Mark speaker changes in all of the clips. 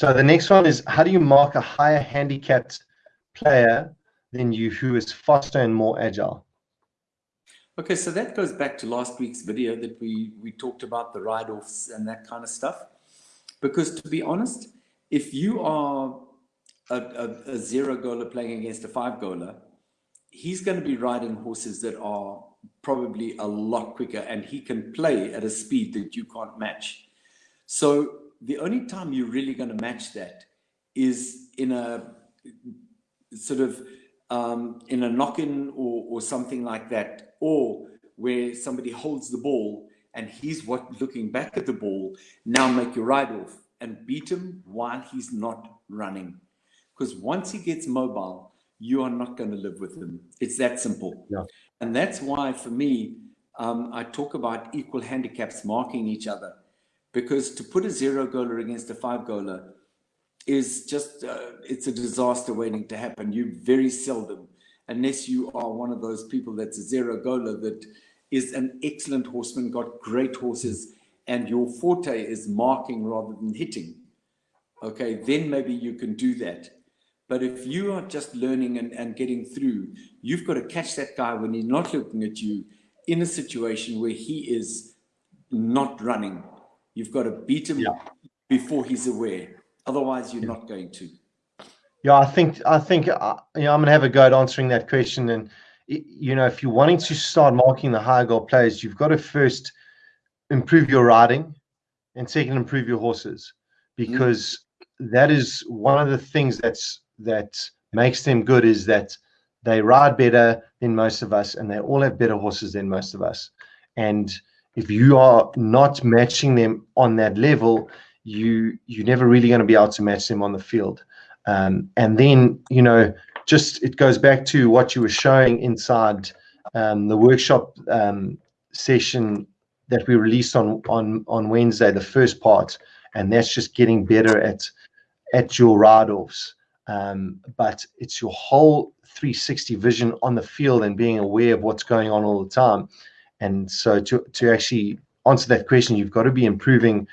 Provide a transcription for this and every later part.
Speaker 1: So the next one is how do you mark a higher handicapped player than you who is faster and more agile?
Speaker 2: Okay, so that goes back to last week's video that we, we talked about the ride-offs and that kind of stuff. Because to be honest, if you are a, a, a zero goaler playing against a five goaler, he's going to be riding horses that are probably a lot quicker and he can play at a speed that you can't match. So the only time you're really going to match that is in a sort of um, in a knock-in or, or something like that, or where somebody holds the ball and he's what looking back at the ball, now make your ride off and beat him while he's not running. Because once he gets mobile, you are not going to live with him. It's that simple.
Speaker 1: Yeah.
Speaker 2: And that's why, for me, um, I talk about equal handicaps marking each other. Because to put a zero goaler against a five goaler is just, uh, it's a disaster waiting to happen. You very seldom, unless you are one of those people that's a zero goaler that is an excellent horseman, got great horses, and your forte is marking rather than hitting. Okay, then maybe you can do that. But if you are just learning and, and getting through, you've got to catch that guy when he's not looking at you in a situation where he is not running. You've got to beat him yeah. before he's aware. Otherwise, you're yeah. not going to.
Speaker 1: Yeah, I think I think uh, you know I'm gonna have a go at answering that question. And you know, if you're wanting to start marking the high goal players, you've got to first improve your riding, and second improve your horses, because mm. that is one of the things that's that makes them good is that they ride better than most of us and they all have better horses than most of us and if you are not matching them on that level you you're never really going to be able to match them on the field um, and then you know just it goes back to what you were showing inside um, the workshop um, session that we released on on on Wednesday the first part and that's just getting better at at your ride offs um, but it's your whole 360 vision on the field and being aware of what's going on all the time. And so to, to actually answer that question, you've got to be improving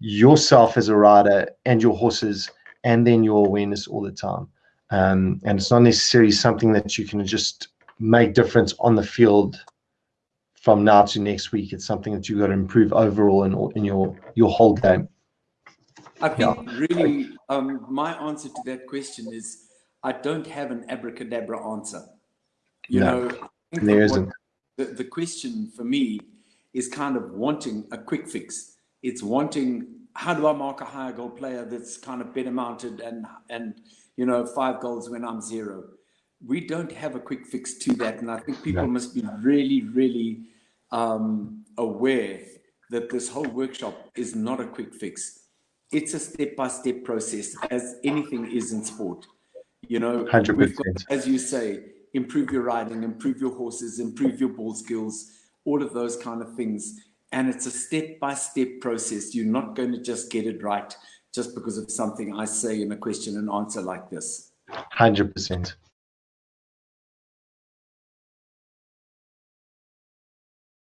Speaker 1: yourself as a rider and your horses and then your awareness all the time. Um, and it's not necessarily something that you can just make difference on the field from now to next week. It's something that you've got to improve overall in, in your, your whole game.
Speaker 2: I think yeah. really um, my answer to that question is I don't have an abracadabra answer. You no, know,
Speaker 1: there isn't.
Speaker 2: The, the question for me is kind of wanting a quick fix. It's wanting how do I mark a higher goal player that's kind of better mounted and and you know five goals when I'm zero. We don't have a quick fix to that, and I think people no. must be really, really um, aware that this whole workshop is not a quick fix it's a step-by-step -step process as anything is in sport you know
Speaker 1: 100%.
Speaker 2: Got, as you say improve your riding improve your horses improve your ball skills all of those kind of things. And it's a step-by-step -step process. You're not going to just get it right just because of something i say in a question and answer like this.
Speaker 1: 100%